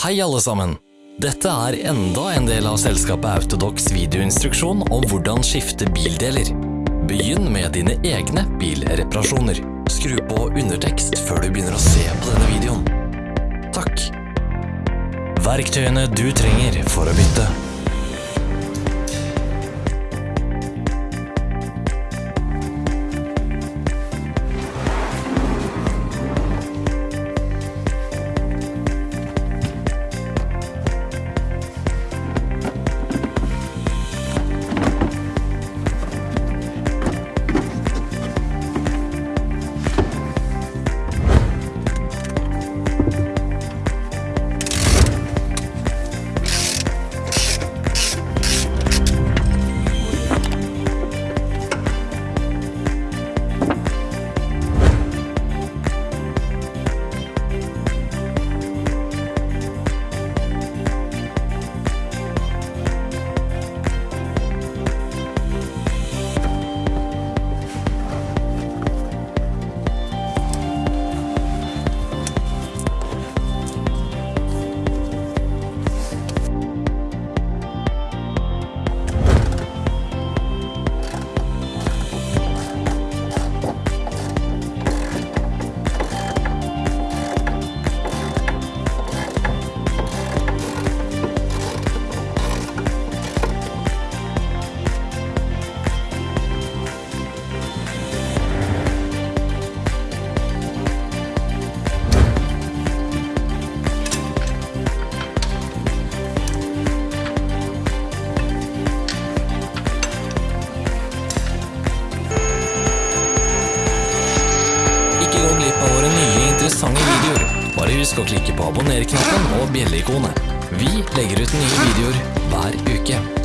Hei alle sammen! Dette er enda en del av selskapet Autodox videoinstruksjon om hvordan skifte bildeler. Begynn med dine egne bilreparasjoner. Skru på undertekst før du begynner å se på denne videoen. Takk. Verktøyene du trenger for å bytte. Å klikke på abonner-knappen og bjelleikonet. Vi legger ut nye videoer hver uke.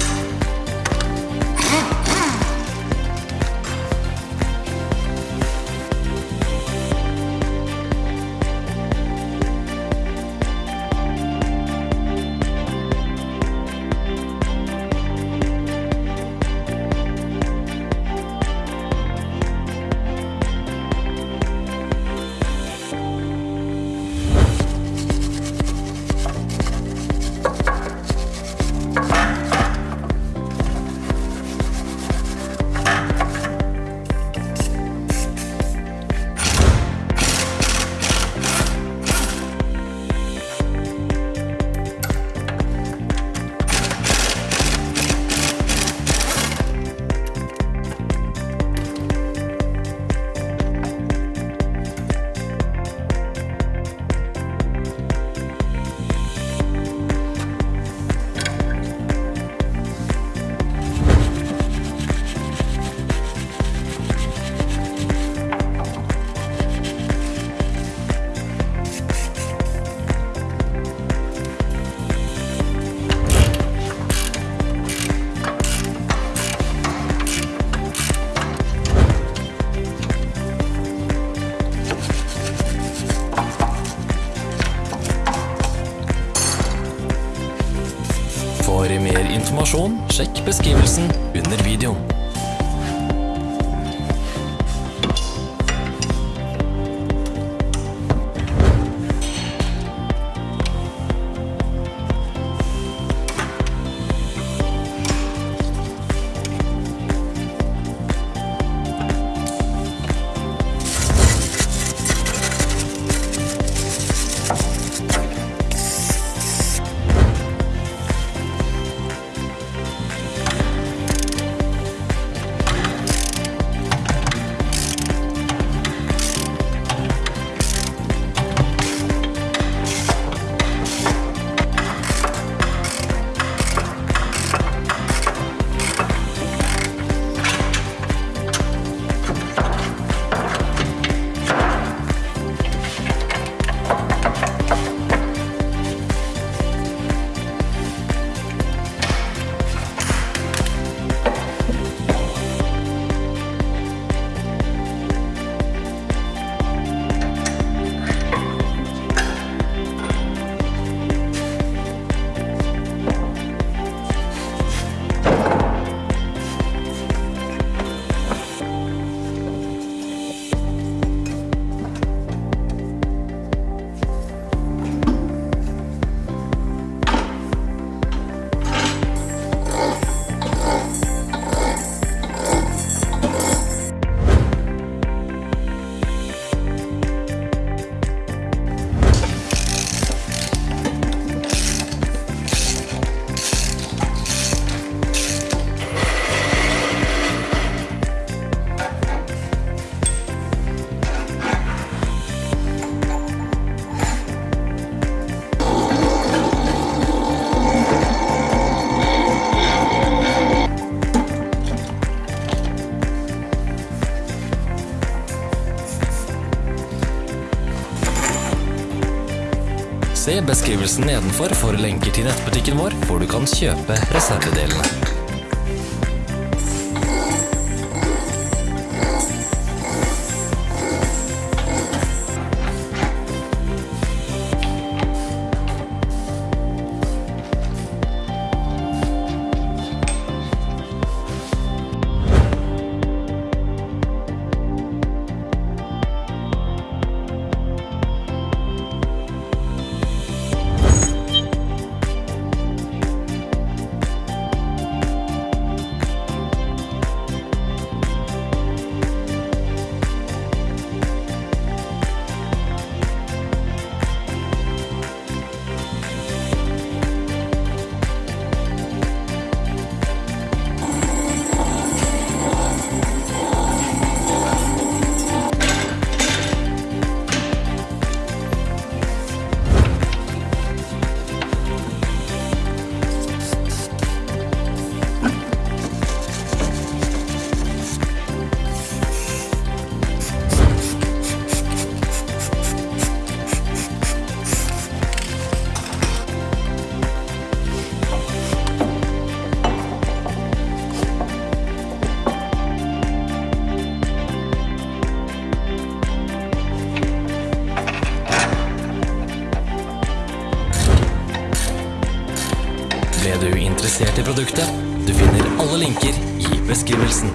Se beskrivelsen nedenfor for lenker til nettbutikken vår, hvor du kan kjøpe reservedelene. Ble du interessert i produktet? Du finner alle linker i beskrivelsen.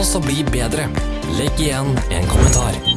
Oss å bli bedre. Legg igjen en kommentar.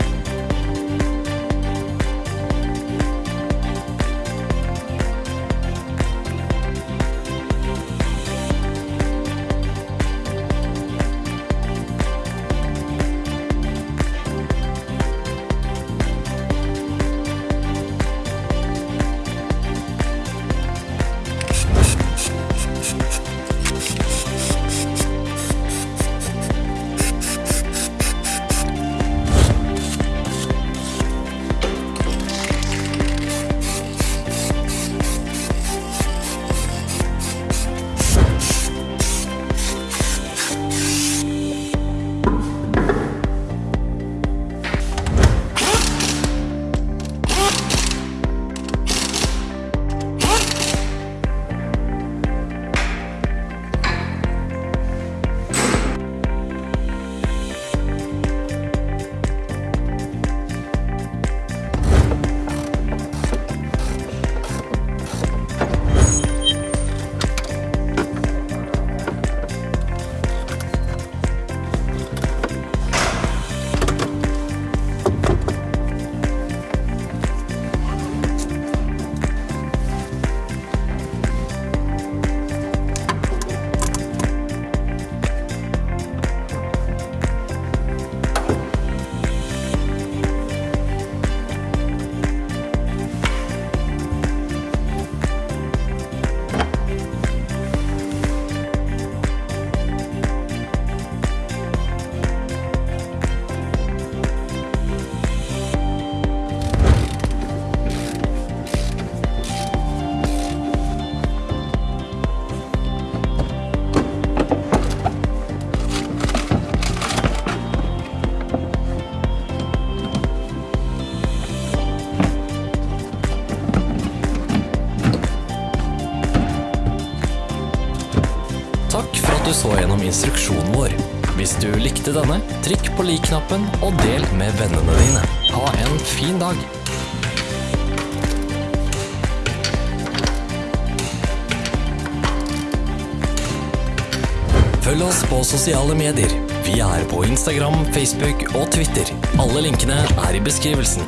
Instruksjonen vår. Hvis du likte denne, trykk på lik-knappen og del med vennene dine. Ha en fin dag! Følg oss på sosiale medier. Vi er på Instagram, Facebook og Twitter. Alle linkene er i beskrivelsen.